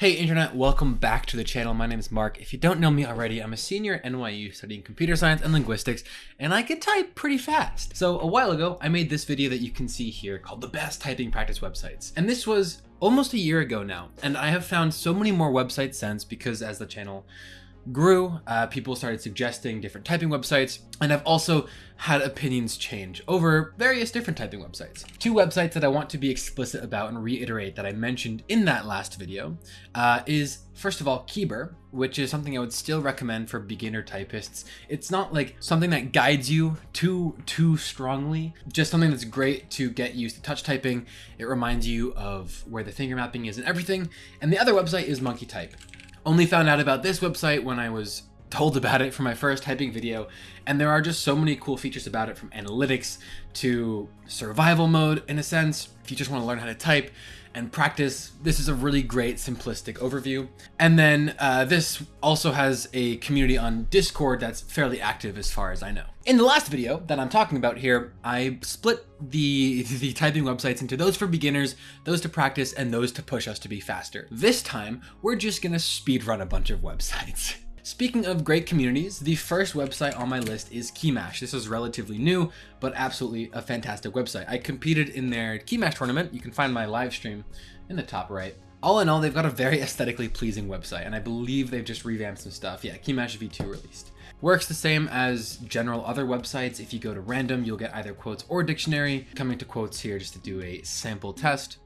Hey internet, welcome back to the channel. My name is Mark. If you don't know me already, I'm a senior at NYU studying computer science and linguistics, and I can type pretty fast. So a while ago, I made this video that you can see here called the best typing practice websites. And this was almost a year ago now, and I have found so many more websites since because as the channel grew, uh, people started suggesting different typing websites, and I've also had opinions change over various different typing websites. Two websites that I want to be explicit about and reiterate that I mentioned in that last video uh, is, first of all, Keybr, which is something I would still recommend for beginner typists. It's not like something that guides you too, too strongly, just something that's great to get used to touch typing. It reminds you of where the finger mapping is and everything. And the other website is Monkey Type. Only found out about this website when I was told about it for my first typing video, and there are just so many cool features about it from analytics to survival mode in a sense. If you just want to learn how to type and practice, this is a really great simplistic overview. And then uh, this also has a community on Discord that's fairly active as far as I know. In the last video that I'm talking about here, I split the, the typing websites into those for beginners, those to practice, and those to push us to be faster. This time, we're just gonna speed run a bunch of websites. Speaking of great communities, the first website on my list is Keymash. This is relatively new, but absolutely a fantastic website. I competed in their Keymash tournament. You can find my live stream in the top right. All in all, they've got a very aesthetically pleasing website, and I believe they've just revamped some stuff. Yeah, Keymash V2 released. Works the same as general other websites. If you go to random, you'll get either quotes or dictionary. Coming to quotes here just to do a sample test.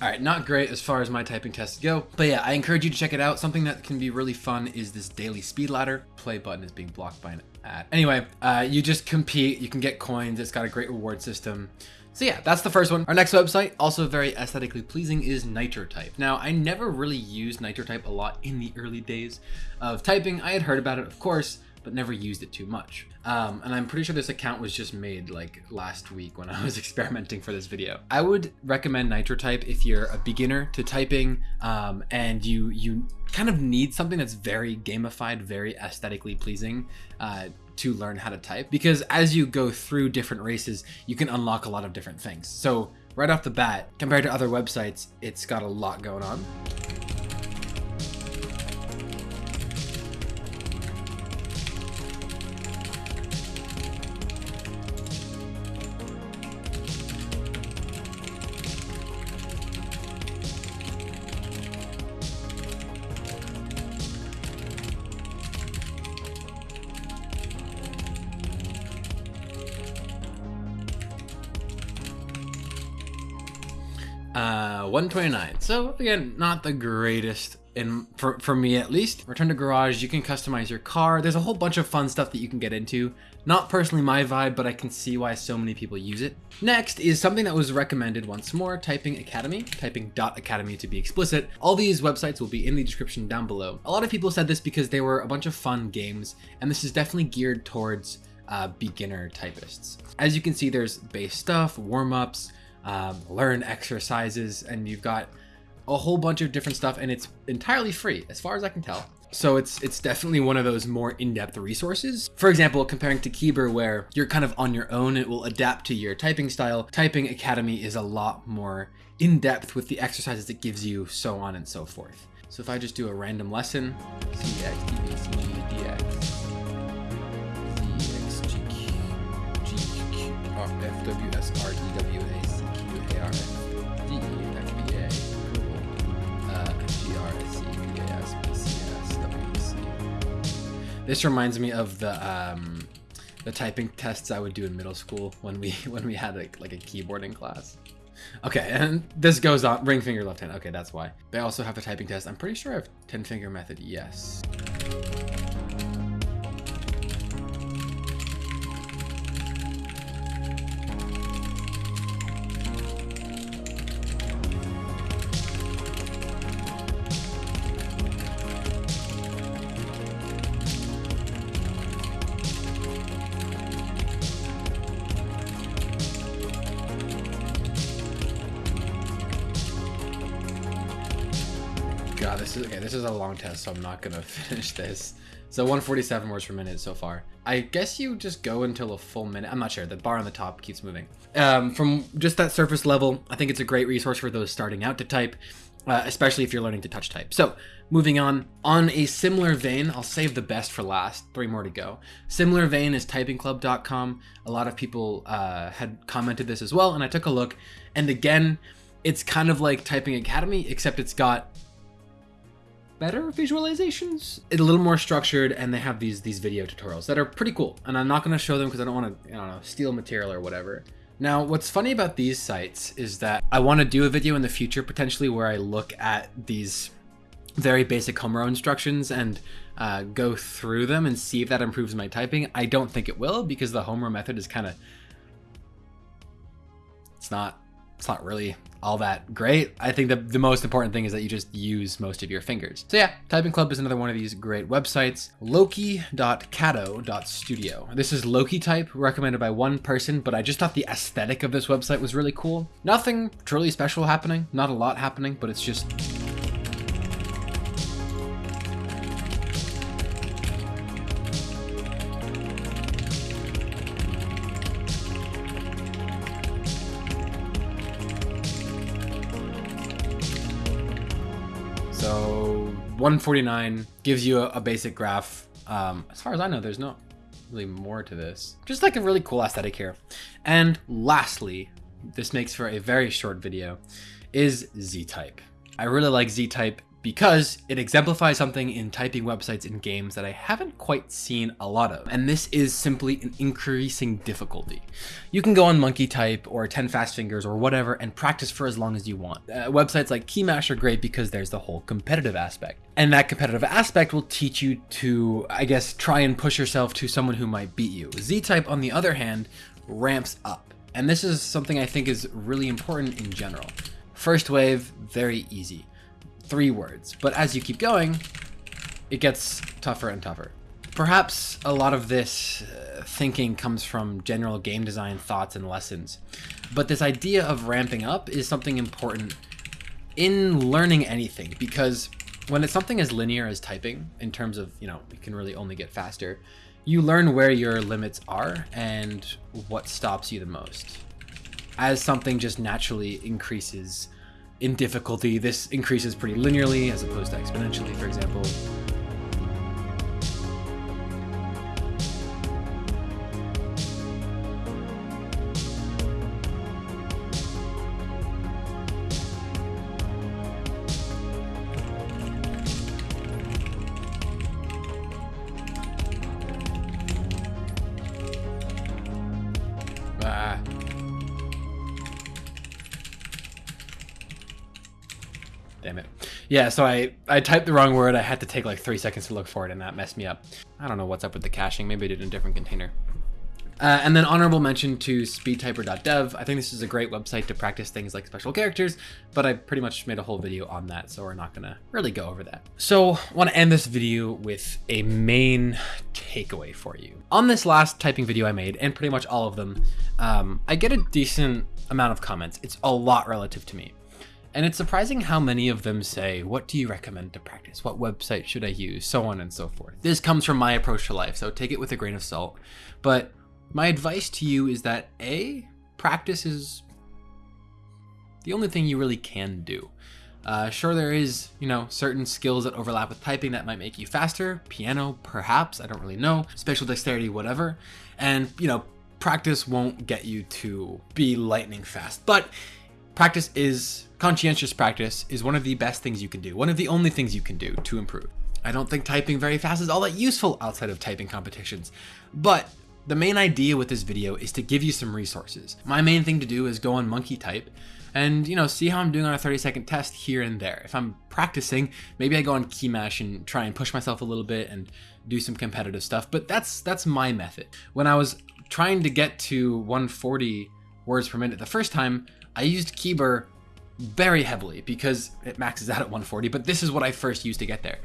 All right, not great as far as my typing tests go, but yeah, I encourage you to check it out. Something that can be really fun is this daily speed ladder. Play button is being blocked by an ad. Anyway, uh, you just compete, you can get coins, it's got a great reward system. So yeah, that's the first one. Our next website, also very aesthetically pleasing, is NitroType. Now, I never really used NitroType a lot in the early days of typing. I had heard about it, of course, but never used it too much. Um, and I'm pretty sure this account was just made like last week when I was experimenting for this video. I would recommend NitroType if you're a beginner to typing um, and you you kind of need something that's very gamified, very aesthetically pleasing uh, to learn how to type. Because as you go through different races, you can unlock a lot of different things. So right off the bat, compared to other websites, it's got a lot going on. Uh, 129. So again, not the greatest in for, for me at least. Return to garage, you can customize your car. There's a whole bunch of fun stuff that you can get into. Not personally my vibe, but I can see why so many people use it. Next is something that was recommended once more, Typing Academy, typing .academy to be explicit. All these websites will be in the description down below. A lot of people said this because they were a bunch of fun games, and this is definitely geared towards uh, beginner typists. As you can see, there's base stuff, warm-ups, um, learn exercises, and you've got a whole bunch of different stuff, and it's entirely free, as far as I can tell. So it's it's definitely one of those more in-depth resources. For example, comparing to Keybr, where you're kind of on your own, it will adapt to your typing style. Typing Academy is a lot more in-depth with the exercises it gives you, so on and so forth. So if I just do a random lesson, CX, DX, This reminds me of the um, the typing tests I would do in middle school when we when we had a, like a keyboarding class. Okay, and this goes on ring finger left hand. Okay, that's why. They also have a typing test. I'm pretty sure I have 10 finger method. Yes. God, this is okay. This is a long test, so I'm not gonna finish this. So 147 words per minute so far. I guess you just go until a full minute. I'm not sure. The bar on the top keeps moving. Um, from just that surface level, I think it's a great resource for those starting out to type, uh, especially if you're learning to touch type. So moving on, on a similar vein, I'll save the best for last. Three more to go. Similar vein is typingclub.com. A lot of people uh, had commented this as well, and I took a look. And again, it's kind of like Typing Academy, except it's got better visualizations. It's a little more structured and they have these these video tutorials that are pretty cool. And I'm not going to show them because I don't want to, I don't know, steal material or whatever. Now, what's funny about these sites is that I want to do a video in the future potentially where I look at these very basic home row instructions and uh, go through them and see if that improves my typing. I don't think it will because the home row method is kind of, it's not it's not really all that great. I think the, the most important thing is that you just use most of your fingers. So yeah, Typing Club is another one of these great websites. Loki.cato.studio. This is Loki type recommended by one person, but I just thought the aesthetic of this website was really cool. Nothing truly special happening, not a lot happening, but it's just 149 gives you a, a basic graph. Um, as far as I know, there's not really more to this. Just like a really cool aesthetic here. And lastly, this makes for a very short video, is Z-Type. I really like Z-Type because it exemplifies something in typing websites in games that I haven't quite seen a lot of. And this is simply an increasing difficulty. You can go on Monkey Type or 10 Fast Fingers or whatever and practice for as long as you want. Uh, websites like Keymash are great because there's the whole competitive aspect. And that competitive aspect will teach you to, I guess, try and push yourself to someone who might beat you. Z-Type, on the other hand, ramps up. And this is something I think is really important in general. First wave, very easy three words. But as you keep going, it gets tougher and tougher. Perhaps a lot of this uh, thinking comes from general game design thoughts and lessons. But this idea of ramping up is something important in learning anything because when it's something as linear as typing in terms of, you know, you can really only get faster, you learn where your limits are and what stops you the most. As something just naturally increases in difficulty, this increases pretty linearly as opposed to exponentially, for example. Damn it. Yeah, so I, I typed the wrong word. I had to take like three seconds to look for it and that messed me up. I don't know what's up with the caching. Maybe I did in a different container. Uh, and then honorable mention to speedtyper.dev. I think this is a great website to practice things like special characters, but I pretty much made a whole video on that, so we're not gonna really go over that. So I wanna end this video with a main takeaway for you. On this last typing video I made, and pretty much all of them, um, I get a decent amount of comments. It's a lot relative to me. And it's surprising how many of them say, what do you recommend to practice? What website should I use? So on and so forth. This comes from my approach to life, so take it with a grain of salt. But my advice to you is that A, practice is the only thing you really can do. Uh, sure, there is, you know, certain skills that overlap with typing that might make you faster. Piano, perhaps, I don't really know. Spatial dexterity, whatever. And, you know, practice won't get you to be lightning fast. But practice is conscientious practice is one of the best things you can do, one of the only things you can do to improve. I don't think typing very fast is all that useful outside of typing competitions, but the main idea with this video is to give you some resources. My main thing to do is go on monkey type and you know see how I'm doing on a 30 second test here and there. If I'm practicing, maybe I go on Keymash and try and push myself a little bit and do some competitive stuff, but that's that's my method. When I was trying to get to 140 words per minute the first time, I used Keybr very heavily because it maxes out at 140, but this is what I first used to get there.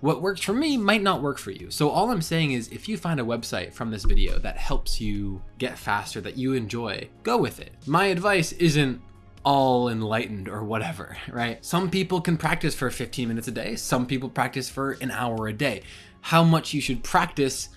What works for me might not work for you. So all I'm saying is if you find a website from this video that helps you get faster, that you enjoy, go with it. My advice isn't all enlightened or whatever, right? Some people can practice for 15 minutes a day. Some people practice for an hour a day. How much you should practice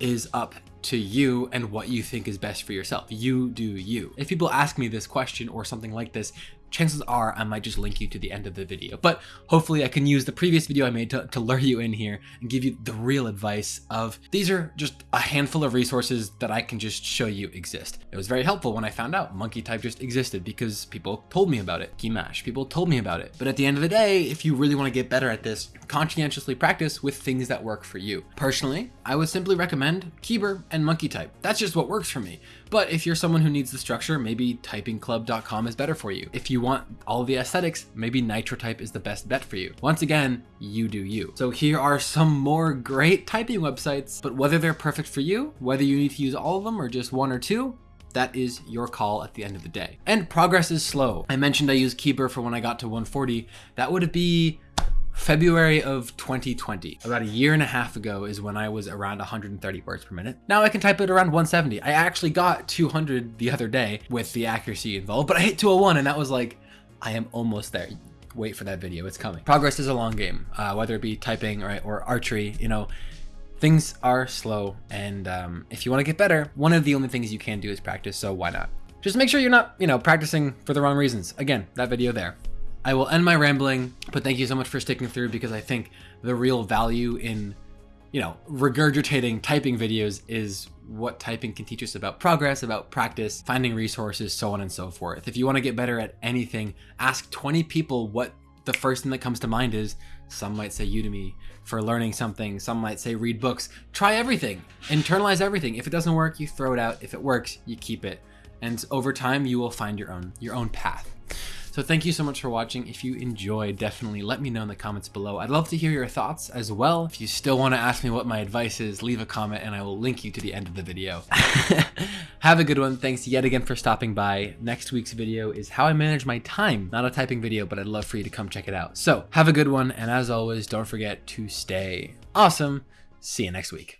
is up to you and what you think is best for yourself. You do you. If people ask me this question or something like this, chances are I might just link you to the end of the video. But hopefully I can use the previous video I made to, to lure you in here and give you the real advice of these are just a handful of resources that I can just show you exist. It was very helpful when I found out monkey type just existed because people told me about it. Keymash, people told me about it. But at the end of the day, if you really want to get better at this, conscientiously practice with things that work for you. Personally, I would simply recommend Keybr and monkey type. That's just what works for me. But if you're someone who needs the structure, maybe typingclub.com is better for you. If you want all the aesthetics, maybe NitroType is the best bet for you. Once again, you do you. So here are some more great typing websites, but whether they're perfect for you, whether you need to use all of them or just one or two, that is your call at the end of the day. And progress is slow. I mentioned I used Keybr for when I got to 140. That would be February of 2020, about a year and a half ago is when I was around 130 words per minute. Now I can type it around 170. I actually got 200 the other day with the accuracy involved, but I hit 201 and that was like, I am almost there. Wait for that video, it's coming. Progress is a long game, uh, whether it be typing or, archery, you know, things are slow. And um, if you wanna get better, one of the only things you can do is practice, so why not? Just make sure you're not, you know, practicing for the wrong reasons. Again, that video there. I will end my rambling, but thank you so much for sticking through because I think the real value in, you know, regurgitating typing videos is what typing can teach us about progress, about practice, finding resources, so on and so forth. If you want to get better at anything, ask 20 people what the first thing that comes to mind is. Some might say Udemy for learning something. Some might say read books. Try everything. Internalize everything. If it doesn't work, you throw it out. If it works, you keep it. And over time, you will find your own your own path. So thank you so much for watching. If you enjoyed, definitely let me know in the comments below. I'd love to hear your thoughts as well. If you still want to ask me what my advice is, leave a comment and I will link you to the end of the video. Have a good one. Thanks yet again for stopping by. Next week's video is how I manage my time. Not a typing video, but I'd love for you to come check it out. So have a good one. And as always, don't forget to stay awesome. See you next week.